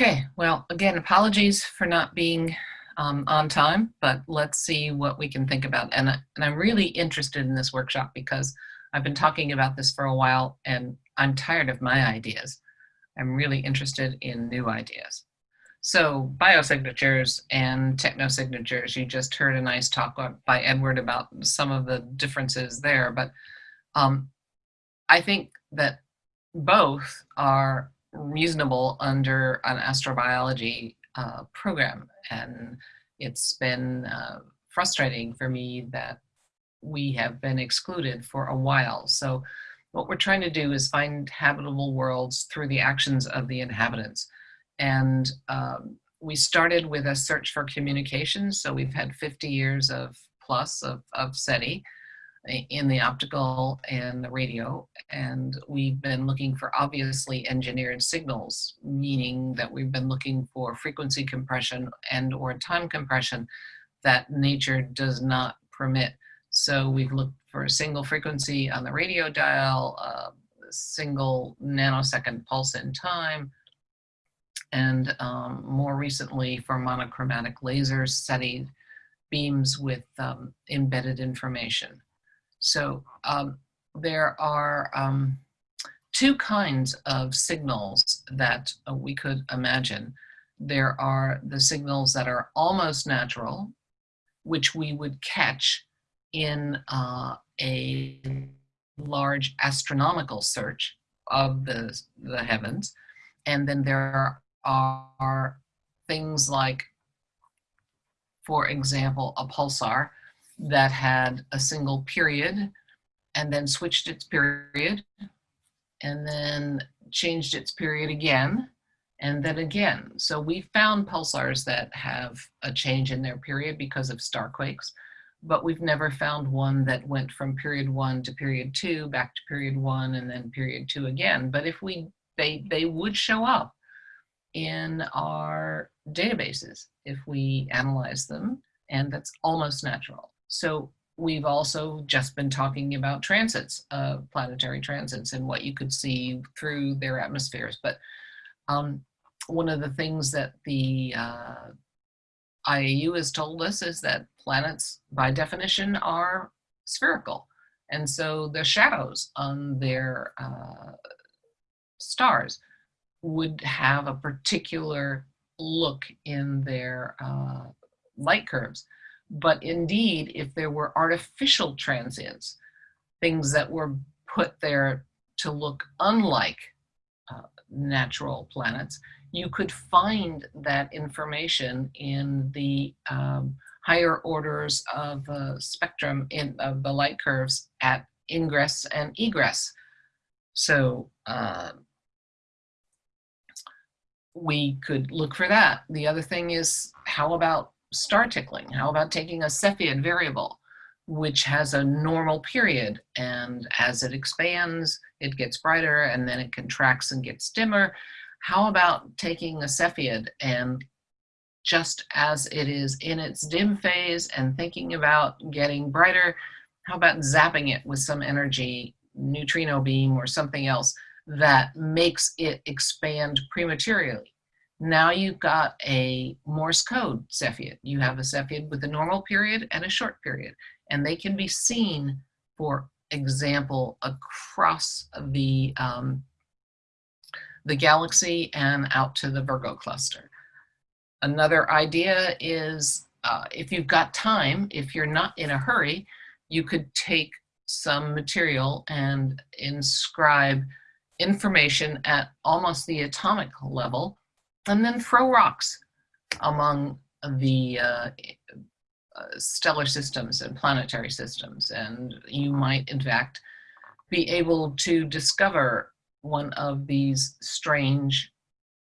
Okay, well, again, apologies for not being um, on time, but let's see what we can think about. And, and I'm really interested in this workshop because I've been talking about this for a while and I'm tired of my ideas. I'm really interested in new ideas. So biosignatures and technosignatures, you just heard a nice talk by Edward about some of the differences there, but um, I think that both are reasonable under an astrobiology uh, program. And it's been uh, frustrating for me that we have been excluded for a while. So what we're trying to do is find habitable worlds through the actions of the inhabitants. And um, we started with a search for communication. So we've had 50 years of plus of, of SETI in the optical and the radio. And we've been looking for obviously engineered signals, meaning that we've been looking for frequency compression and or time compression that nature does not permit. So we've looked for a single frequency on the radio dial, a single nanosecond pulse in time, and um, more recently for monochromatic lasers, SETI beams with um, embedded information. So um, there are um, two kinds of signals that uh, we could imagine. There are the signals that are almost natural, which we would catch in uh, a large astronomical search of the, the heavens. And then there are things like, for example, a pulsar, that had a single period and then switched its period and then changed its period again and then again. So we found pulsars that have a change in their period because of starquakes, but we've never found one that went from period one to period two, back to period one, and then period two again. But if we, they, they would show up in our databases if we analyze them, and that's almost natural. So we've also just been talking about transits, uh, planetary transits and what you could see through their atmospheres. But um, one of the things that the uh, IAU has told us is that planets by definition are spherical. And so the shadows on their uh, stars would have a particular look in their uh, light curves. But indeed, if there were artificial transients, things that were put there to look unlike uh, natural planets, you could find that information in the um, higher orders of the spectrum in of the light curves at ingress and egress. So uh, we could look for that. The other thing is, how about star tickling? How about taking a Cepheid variable, which has a normal period, and as it expands, it gets brighter, and then it contracts and gets dimmer. How about taking a Cepheid and just as it is in its dim phase and thinking about getting brighter, how about zapping it with some energy, neutrino beam or something else that makes it expand prematurely? Now you've got a Morse code Cepheid. You have a Cepheid with a normal period and a short period, and they can be seen, for example, across the, um, the galaxy and out to the Virgo cluster. Another idea is uh, if you've got time, if you're not in a hurry, you could take some material and inscribe information at almost the atomic level and then throw rocks among the uh, uh, stellar systems and planetary systems. And you might, in fact, be able to discover one of these strange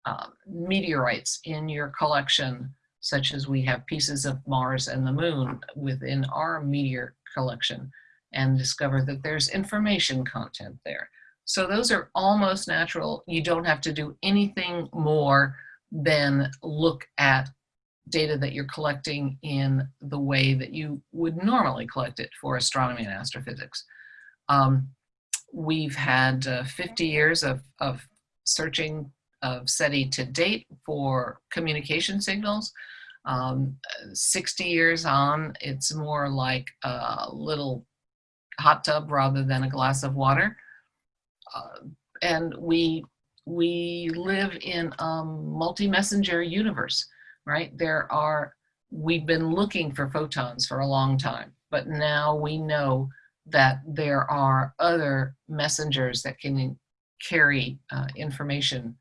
uh, meteorites in your collection, such as we have pieces of Mars and the moon within our meteor collection, and discover that there's information content there. So those are almost natural. You don't have to do anything more then look at data that you're collecting in the way that you would normally collect it for astronomy and astrophysics. Um, we've had uh, 50 years of, of searching of SETI to date for communication signals. Um, 60 years on, it's more like a little hot tub rather than a glass of water. Uh, and we, we live in a multi-messenger universe, right? There are, we've been looking for photons for a long time, but now we know that there are other messengers that can carry uh, information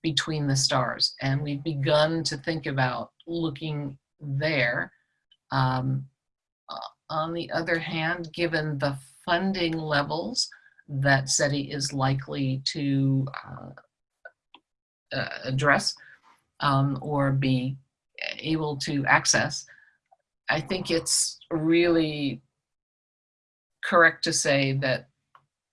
between the stars. And we've begun to think about looking there. Um, uh, on the other hand, given the funding levels that SETI is likely to uh, uh, address um, or be able to access, I think it's really correct to say that,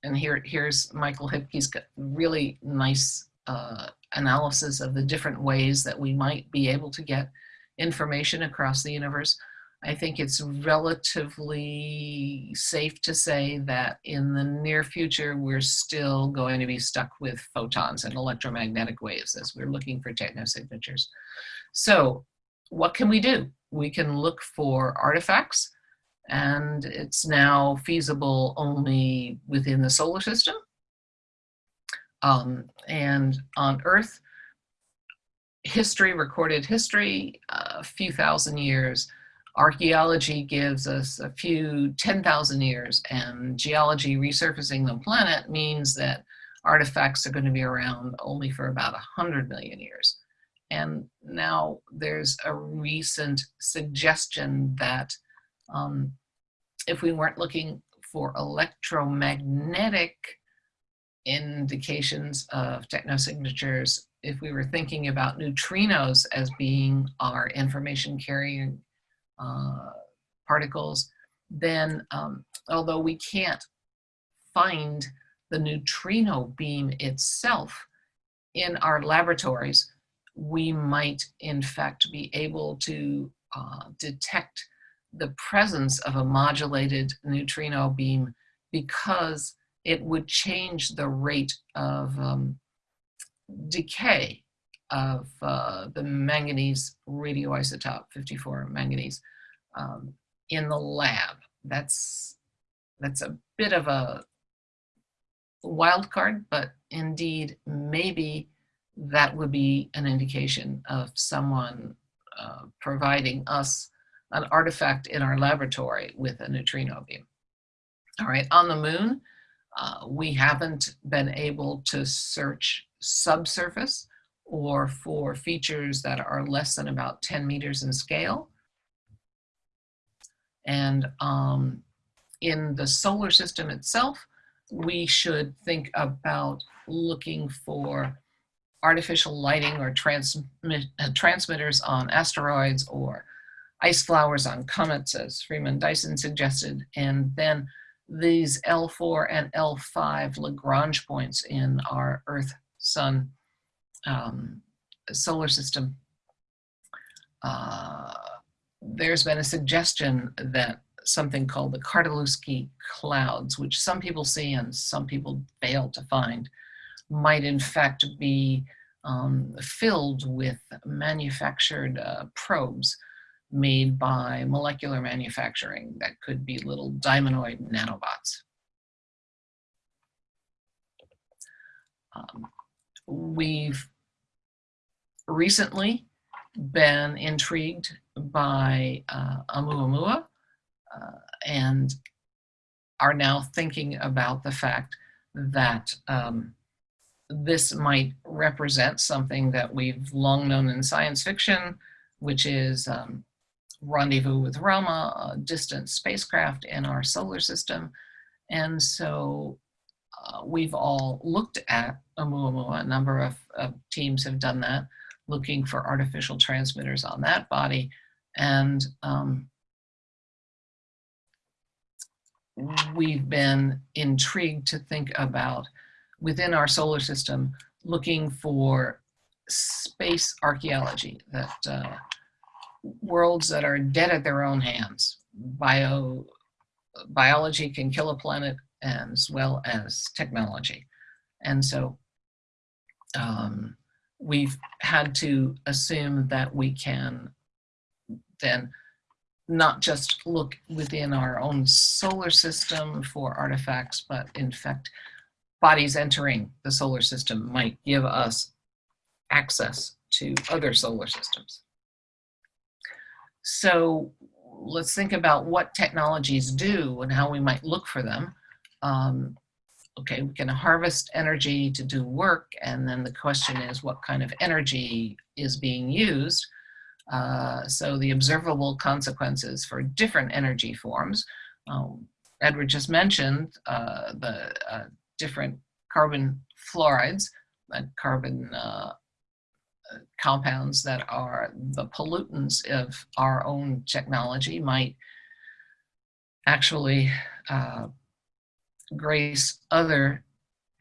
and here, here's Michael Hippke's got really nice uh, analysis of the different ways that we might be able to get information across the universe. I think it's relatively safe to say that in the near future, we're still going to be stuck with photons and electromagnetic waves as we're looking for technosignatures. So what can we do? We can look for artifacts and it's now feasible only within the solar system. Um, and on Earth, history, recorded history, a few thousand years. Archaeology gives us a few 10,000 years, and geology resurfacing the planet means that artifacts are going to be around only for about 100 million years. And now there's a recent suggestion that um, if we weren't looking for electromagnetic indications of technosignatures, if we were thinking about neutrinos as being our information carrying uh, particles, then um, although we can't find the neutrino beam itself in our laboratories, we might in fact be able to uh, detect the presence of a modulated neutrino beam because it would change the rate of um, decay of uh, the manganese radioisotope 54 manganese um, in the lab. That's that's a bit of a wild card, but indeed maybe that would be an indication of someone uh, providing us an artifact in our laboratory with a neutrino beam. All right, on the moon, uh, we haven't been able to search subsurface or for features that are less than about 10 meters in scale. And um, in the solar system itself, we should think about looking for artificial lighting or transmit, uh, transmitters on asteroids or ice flowers on comets, as Freeman Dyson suggested, and then these L4 and L5 Lagrange points in our Earth Sun um, solar system. Uh, there's been a suggestion that something called the Kordylewski clouds, which some people see and some people fail to find, might in fact be um, filled with manufactured uh, probes made by molecular manufacturing that could be little diamondoid nanobots. Um, we've recently been intrigued by uh, Oumuamua uh, and are now thinking about the fact that um, this might represent something that we've long known in science fiction, which is um, rendezvous with Rama, a distant spacecraft in our solar system. And so uh, we've all looked at Oumuamua, a number of, of, teams have done that, looking for artificial transmitters on that body. And um, we've been intrigued to think about within our solar system, looking for space archaeology that uh, worlds that are dead at their own hands. Bio, biology can kill a planet as well as technology. And so um, we've had to assume that we can then not just look within our own solar system for artifacts, but in fact, bodies entering the solar system might give us access to other solar systems. So let's think about what technologies do and how we might look for them. Um, okay, we can harvest energy to do work, and then the question is what kind of energy is being used. Uh, so the observable consequences for different energy forms. Um, Edward just mentioned uh, the uh, different carbon fluorides, and carbon uh, compounds that are the pollutants of our own technology might actually uh, grace other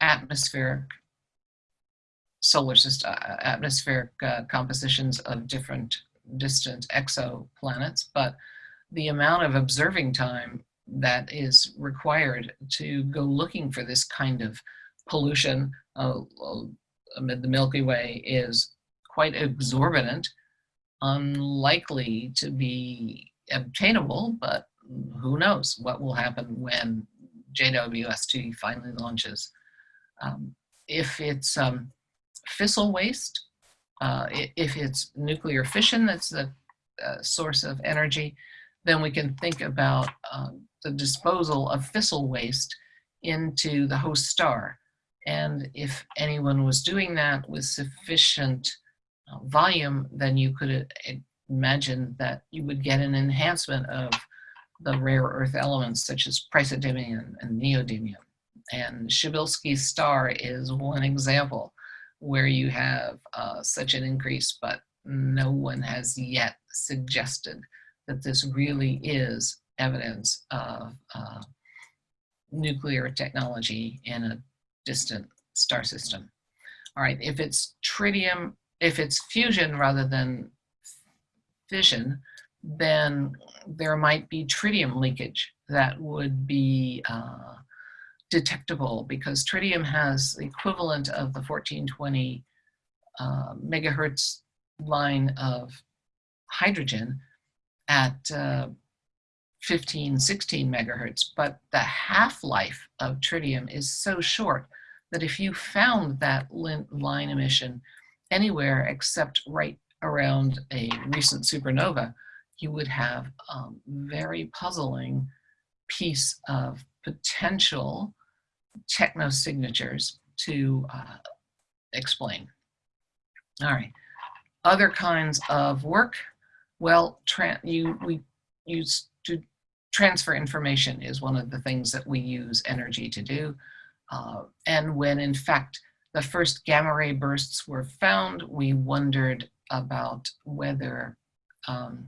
atmospheric solar system, uh, atmospheric uh, compositions of different distant exoplanets, but the amount of observing time that is required to go looking for this kind of pollution uh, amid the Milky Way is quite exorbitant, unlikely to be obtainable, but who knows what will happen when JWST finally launches. Um, if it's um, fissile waste, uh, if it's nuclear fission that's the uh, source of energy, then we can think about um, the disposal of fissile waste into the host star. And if anyone was doing that with sufficient uh, volume, then you could uh, imagine that you would get an enhancement of the rare earth elements such as praseodymium and neodymium. And Przybylski's star is one example where you have uh, such an increase, but no one has yet suggested that this really is evidence of uh, nuclear technology in a distant star system. All right, if it's tritium, if it's fusion rather than fission, then there might be tritium leakage that would be uh, detectable because tritium has the equivalent of the 1420 uh, megahertz line of hydrogen at uh, 15, 16 megahertz, but the half-life of tritium is so short that if you found that line emission anywhere except right around a recent supernova, you would have a um, very puzzling piece of potential technosignatures to uh, explain. All right, other kinds of work. Well, you we use to transfer information is one of the things that we use energy to do. Uh, and when in fact the first gamma ray bursts were found, we wondered about whether um,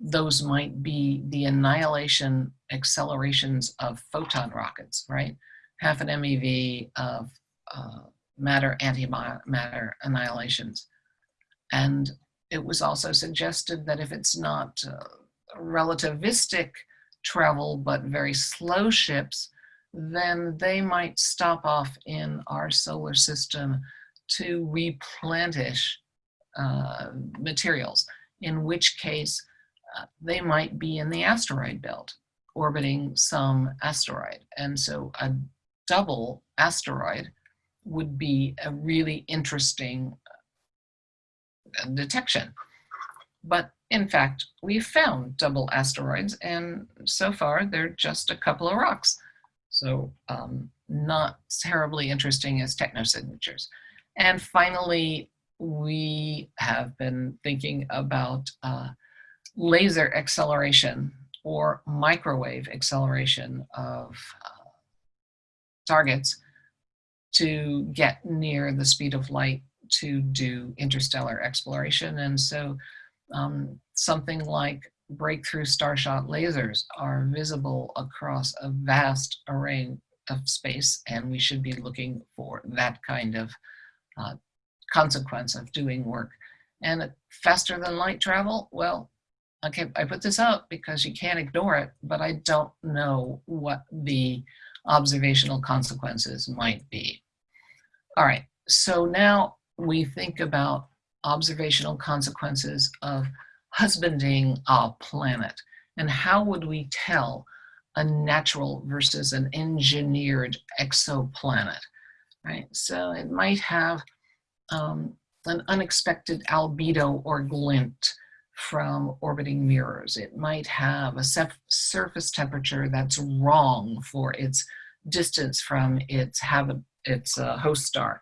those might be the annihilation accelerations of photon rockets, right? Half an MeV of uh, matter antimatter annihilations. And it was also suggested that if it's not uh, relativistic travel, but very slow ships, then they might stop off in our solar system to replenish uh, materials, in which case they might be in the asteroid belt, orbiting some asteroid. And so a double asteroid would be a really interesting uh, detection. But in fact, we've found double asteroids, and so far they're just a couple of rocks. So um, not terribly interesting as technosignatures. And finally, we have been thinking about uh, laser acceleration or microwave acceleration of uh, targets to get near the speed of light to do interstellar exploration. And so um, something like breakthrough starshot lasers are visible across a vast array of space, and we should be looking for that kind of uh, consequence of doing work. And faster than light travel, well, okay, I put this up because you can't ignore it, but I don't know what the observational consequences might be. All right, so now we think about observational consequences of husbanding a planet and how would we tell a natural versus an engineered exoplanet, right? So it might have um, an unexpected albedo or glint from orbiting mirrors. It might have a surface temperature that's wrong for its distance from its, habit, its uh, host star.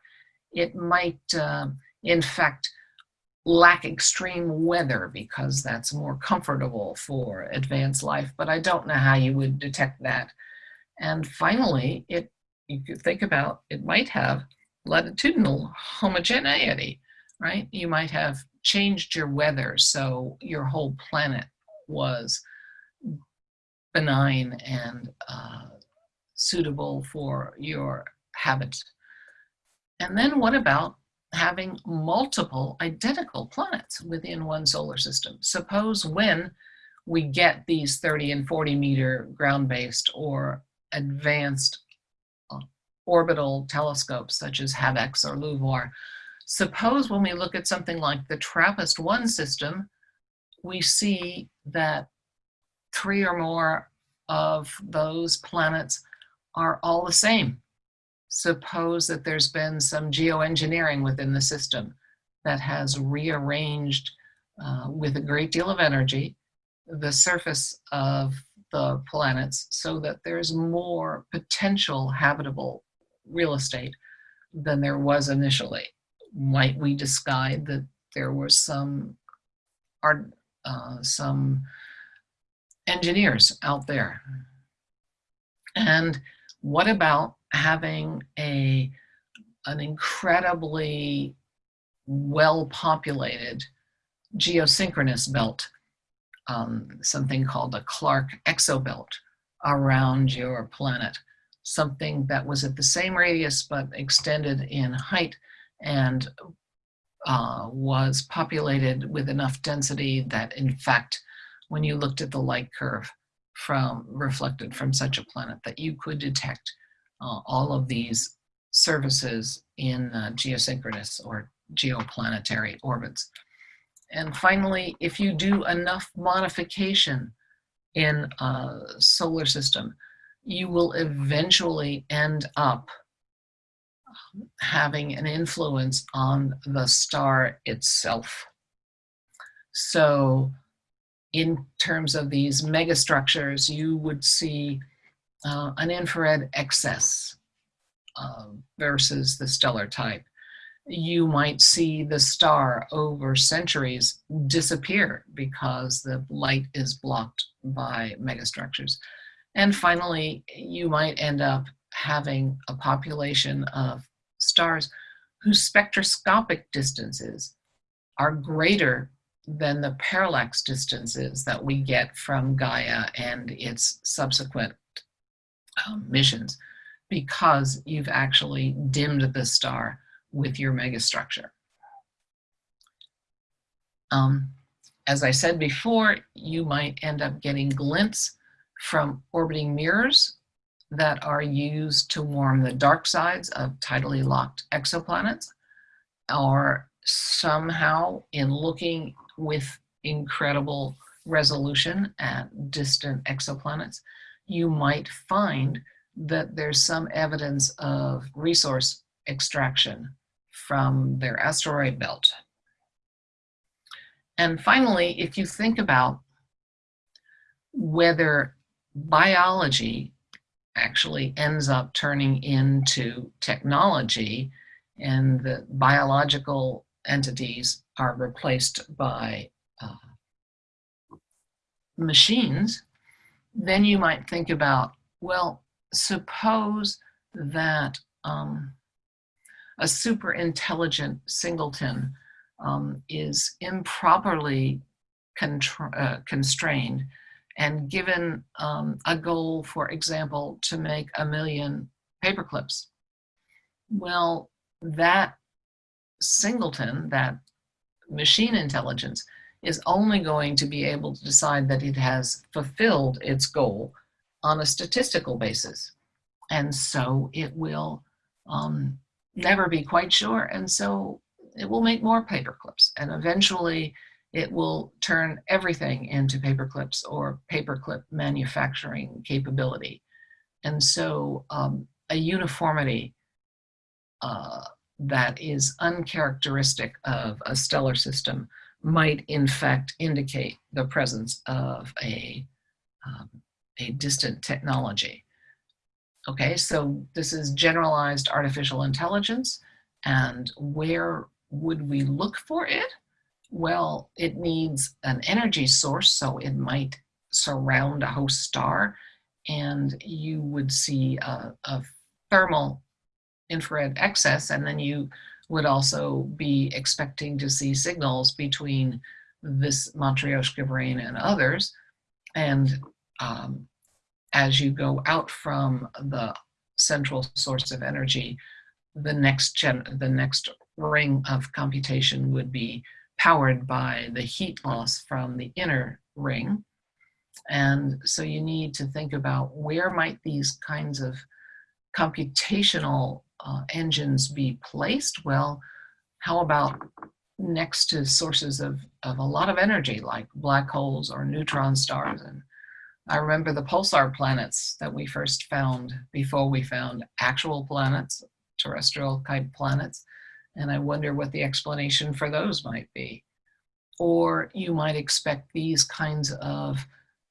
It might, uh, in fact, lack extreme weather because that's more comfortable for advanced life, but I don't know how you would detect that. And finally, it you could think about it might have latitudinal homogeneity, right? You might have changed your weather so your whole planet was benign and uh, suitable for your habit. And then what about having multiple identical planets within one solar system. Suppose when we get these 30 and 40 meter ground-based or advanced uh, orbital telescopes such as HabEx or LUVOIR, suppose when we look at something like the TRAPPIST-1 system, we see that three or more of those planets are all the same suppose that there's been some geoengineering within the system that has rearranged uh, with a great deal of energy the surface of the planets so that there's more potential habitable real estate than there was initially. Might we decide that there were some art, uh, some engineers out there? And what about having a an incredibly well-populated geosynchronous belt, um, something called a Clarke exobelt around your planet, something that was at the same radius but extended in height and uh, was populated with enough density that in fact, when you looked at the light curve from reflected from such a planet that you could detect uh, all of these services in uh, geosynchronous or geoplanetary orbits. And finally, if you do enough modification in a solar system, you will eventually end up having an influence on the star itself. So in terms of these megastructures, you would see uh, an infrared excess uh, versus the stellar type. You might see the star over centuries disappear because the light is blocked by megastructures. And finally, you might end up having a population of stars whose spectroscopic distances are greater than the parallax distances that we get from Gaia and its subsequent um, missions because you've actually dimmed the star with your megastructure. Um, as I said before, you might end up getting glints from orbiting mirrors that are used to warm the dark sides of tidally locked exoplanets, or somehow in looking with incredible resolution at distant exoplanets, you might find that there's some evidence of resource extraction from their asteroid belt. And finally, if you think about whether biology actually ends up turning into technology and the biological entities are replaced by uh, machines, then you might think about, well, suppose that um, a super intelligent singleton um, is improperly uh, constrained and given um, a goal, for example, to make a million paperclips. Well, that singleton, that machine intelligence, is only going to be able to decide that it has fulfilled its goal on a statistical basis. And so it will um, never be quite sure. And so it will make more paperclips. And eventually it will turn everything into paperclips or paperclip manufacturing capability. And so um, a uniformity uh, that is uncharacteristic of a stellar system might in fact indicate the presence of a, um, a distant technology. Okay, so this is generalized artificial intelligence and where would we look for it? Well, it needs an energy source, so it might surround a host star and you would see a, a thermal infrared excess and then you would also be expecting to see signals between this Matryoshka brain and others. And um, as you go out from the central source of energy, the next gen the next ring of computation would be powered by the heat loss from the inner ring. And so you need to think about where might these kinds of computational uh, engines be placed? Well, how about next to sources of, of a lot of energy like black holes or neutron stars? And I remember the pulsar planets that we first found before we found actual planets, terrestrial type planets. And I wonder what the explanation for those might be. Or you might expect these kinds of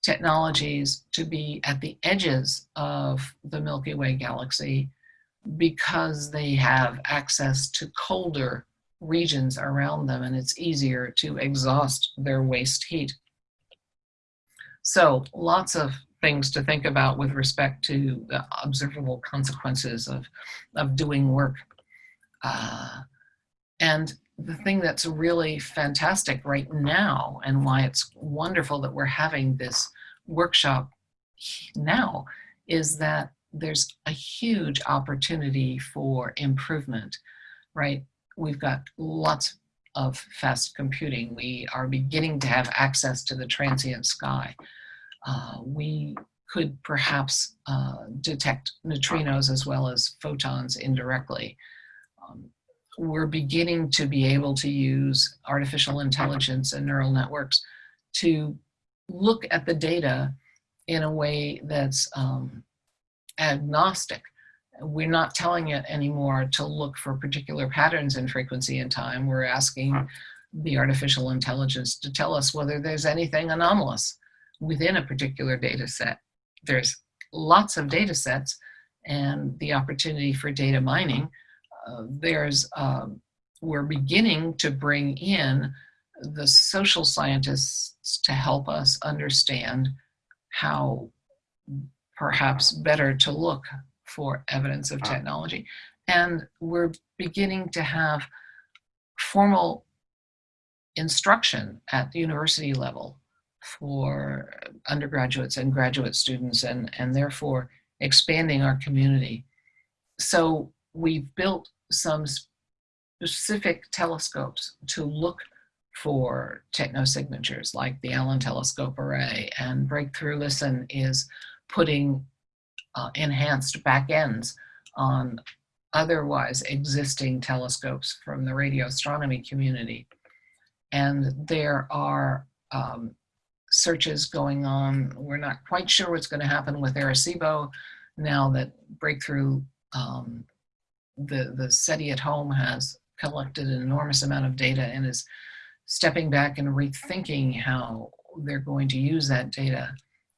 technologies to be at the edges of the Milky Way galaxy because they have access to colder regions around them and it's easier to exhaust their waste heat. So lots of things to think about with respect to the observable consequences of, of doing work. Uh, and the thing that's really fantastic right now and why it's wonderful that we're having this workshop now is that there's a huge opportunity for improvement, right? We've got lots of fast computing. We are beginning to have access to the transient sky. Uh, we could perhaps uh, detect neutrinos as well as photons indirectly. Um, we're beginning to be able to use artificial intelligence and neural networks to look at the data in a way that's um, agnostic. We're not telling it anymore to look for particular patterns in frequency and time. We're asking the artificial intelligence to tell us whether there's anything anomalous within a particular data set. There's lots of data sets and the opportunity for data mining. There's, um, we're beginning to bring in the social scientists to help us understand how perhaps better to look for evidence of technology. And we're beginning to have formal instruction at the university level for undergraduates and graduate students and, and therefore expanding our community. So we've built some specific telescopes to look for technosignatures like the Allen Telescope Array and Breakthrough Listen is putting uh, enhanced backends on otherwise existing telescopes from the radio astronomy community. And there are um, searches going on. We're not quite sure what's going to happen with Arecibo now that Breakthrough, um, the, the SETI at home has collected an enormous amount of data and is stepping back and rethinking how they're going to use that data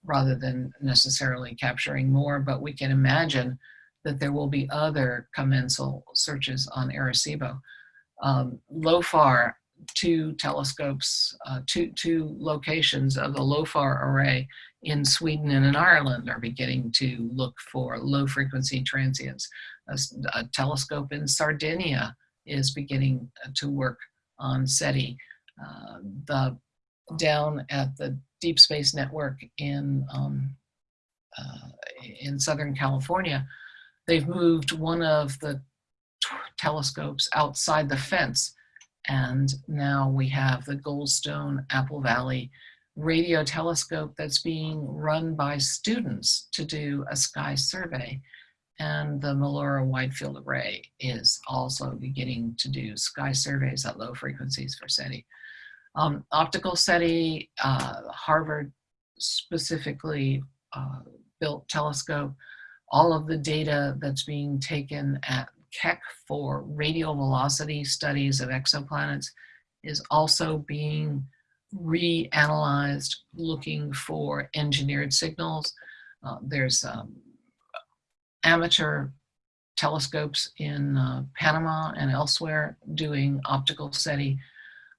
rather than necessarily capturing more, but we can imagine that there will be other commensal searches on Arecibo. Um, LOFAR, two telescopes, uh, two, two locations of the LOFAR array in Sweden and in Ireland are beginning to look for low frequency transients. A, a telescope in Sardinia is beginning to work on SETI. Uh, the down at the Deep Space Network in, um, uh, in Southern California, they've moved one of the telescopes outside the fence. And now we have the Goldstone Apple Valley radio telescope that's being run by students to do a sky survey. And the Melora Wide Field Array is also beginning to do sky surveys at low frequencies for SETI. Um, optical SETI, uh, Harvard specifically uh, built telescope, all of the data that's being taken at Keck for radial velocity studies of exoplanets is also being reanalyzed looking for engineered signals. Uh, there's um, amateur telescopes in uh, Panama and elsewhere doing optical SETI.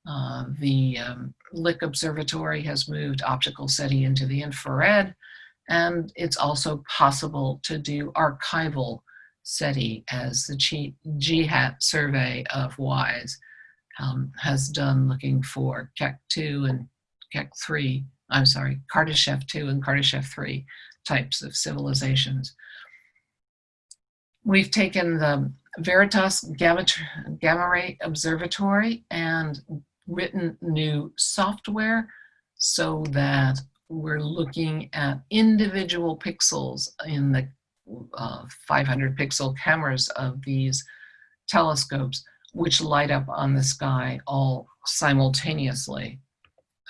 Uh, the um, Lick Observatory has moved optical SETI into the infrared, and it's also possible to do archival SETI as the GHAT survey of WISE um, has done looking for Keck 2 and Keck 3, I'm sorry, Kardashev 2 and Kardashev 3 types of civilizations. We've taken the Veritas Gamma, Gamma Ray Observatory and written new software so that we're looking at individual pixels in the uh, 500 pixel cameras of these telescopes, which light up on the sky all simultaneously.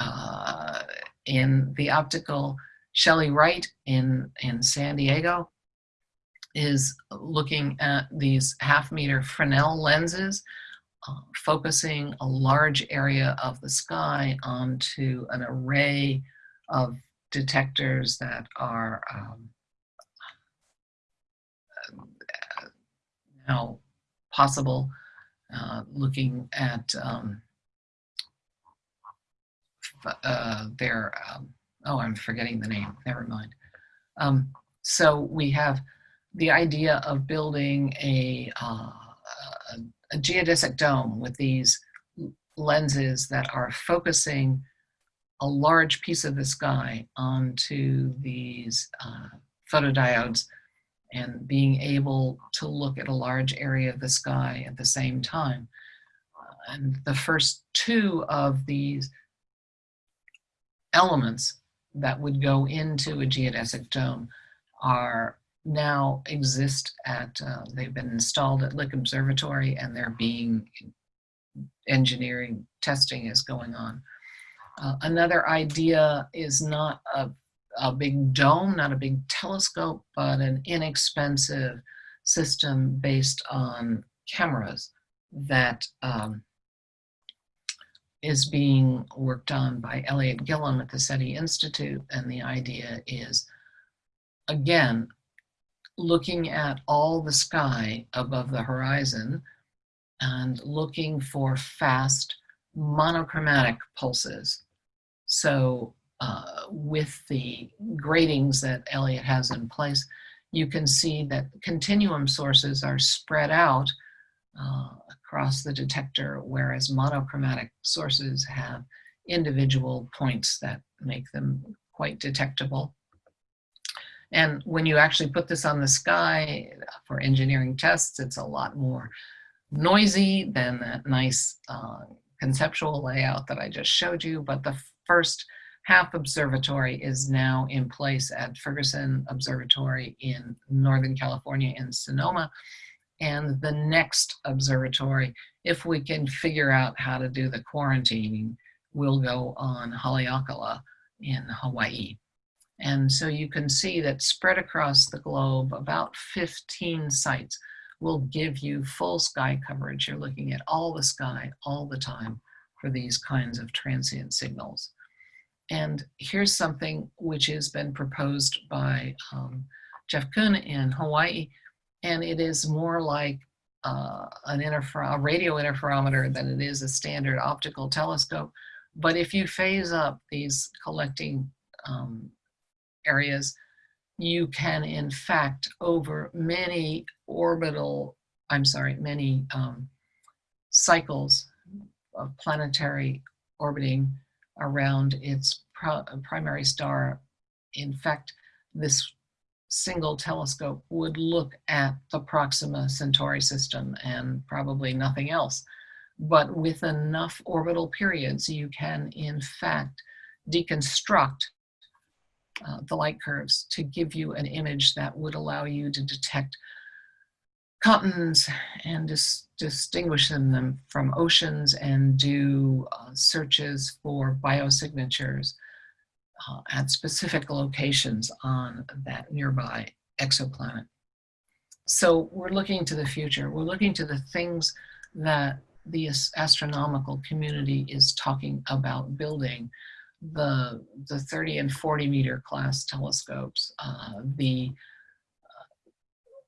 Uh, in the optical, Shelley Wright in, in San Diego is looking at these half meter Fresnel lenses, uh, focusing a large area of the sky onto an array of detectors that are um, now possible, uh, looking at um, uh, their, um, oh, I'm forgetting the name, never mind. Um, so we have the idea of building a, uh, a, a geodesic dome with these lenses that are focusing a large piece of the sky onto these uh, photodiodes and being able to look at a large area of the sky at the same time. And the first two of these elements that would go into a geodesic dome are now exist at, uh, they've been installed at Lick Observatory and they're being, engineering testing is going on. Uh, another idea is not a, a big dome, not a big telescope, but an inexpensive system based on cameras that um, is being worked on by Eliot Gillum at the SETI Institute. And the idea is, again, looking at all the sky above the horizon and looking for fast monochromatic pulses. So uh, with the gratings that Eliot has in place, you can see that continuum sources are spread out uh, across the detector, whereas monochromatic sources have individual points that make them quite detectable. And when you actually put this on the sky for engineering tests, it's a lot more noisy than that nice uh, conceptual layout that I just showed you. But the first half observatory is now in place at Ferguson Observatory in Northern California in Sonoma. And the next observatory, if we can figure out how to do the quarantining, will go on Haleakala in Hawaii. And so you can see that spread across the globe, about 15 sites will give you full sky coverage. You're looking at all the sky all the time for these kinds of transient signals. And here's something which has been proposed by um, Jeff Kuhn in Hawaii, and it is more like uh, an a radio interferometer than it is a standard optical telescope. But if you phase up these collecting um, areas, you can in fact over many orbital, I'm sorry, many um, cycles of planetary orbiting around its primary star. In fact, this single telescope would look at the Proxima Centauri system and probably nothing else. But with enough orbital periods, you can in fact deconstruct uh, the light curves to give you an image that would allow you to detect continents and dis distinguish them from oceans and do uh, searches for biosignatures uh, at specific locations on that nearby exoplanet. So we're looking to the future. We're looking to the things that the astronomical community is talking about building. The, the 30 and 40 meter class telescopes, uh, the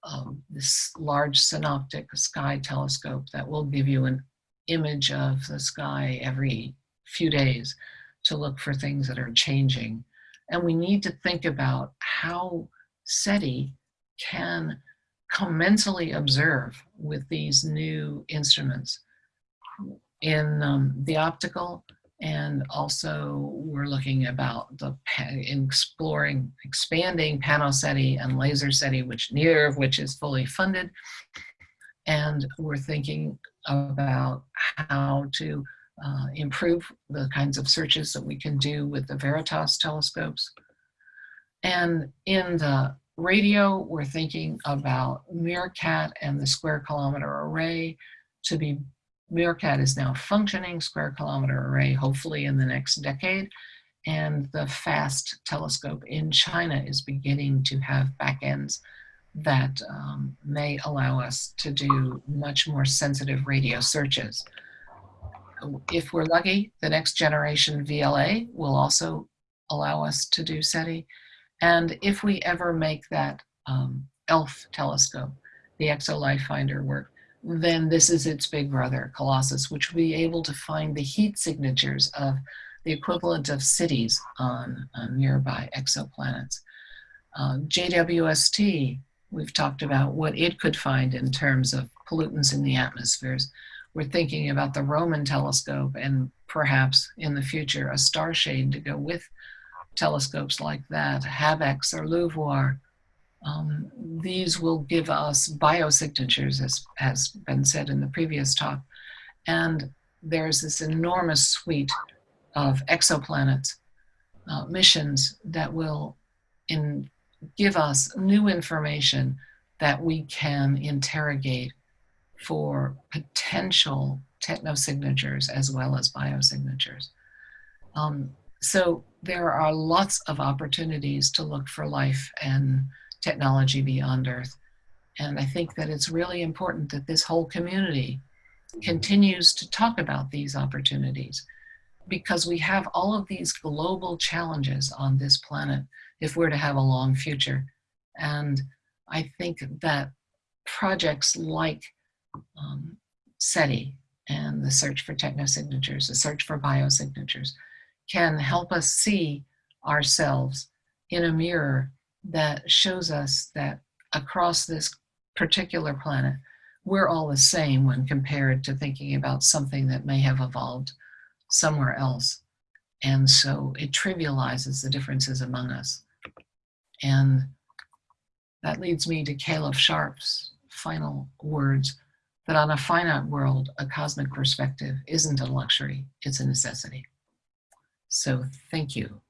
um, this large synoptic sky telescope that will give you an image of the sky every few days to look for things that are changing. And we need to think about how SETI can commensally observe with these new instruments in um, the optical and also we're looking about the exploring expanding PanoSETI and LaserSETI, which neither of which is fully funded. And we're thinking about how to uh, improve the kinds of searches that we can do with the Veritas telescopes. And in the radio, we're thinking about MeerKAT and the square kilometer array to be, MeerKAT is now functioning square kilometer array, hopefully in the next decade. And the FAST telescope in China is beginning to have backends that um, may allow us to do much more sensitive radio searches. If we're lucky, the next generation VLA will also allow us to do SETI. And if we ever make that um, ELF telescope, the ExoLife Finder work, then this is its big brother, Colossus, which will be able to find the heat signatures of the equivalent of cities on, on nearby exoplanets. Uh, JWST, we've talked about what it could find in terms of pollutants in the atmospheres. We're thinking about the Roman telescope and perhaps in the future a starshade to go with telescopes like that, HABEX or LUVOIR. Um, these will give us biosignatures, as has been said in the previous talk. And there's this enormous suite of exoplanets uh, missions that will in, give us new information that we can interrogate for potential technosignatures as well as biosignatures. Um, so there are lots of opportunities to look for life and technology beyond Earth. And I think that it's really important that this whole community continues to talk about these opportunities because we have all of these global challenges on this planet if we're to have a long future. And I think that projects like um, SETI and the search for technosignatures, the search for biosignatures, can help us see ourselves in a mirror that shows us that across this particular planet, we're all the same when compared to thinking about something that may have evolved somewhere else. And so it trivializes the differences among us. And that leads me to Caleb Scharf's final words that on a finite world, a cosmic perspective isn't a luxury, it's a necessity. So thank you.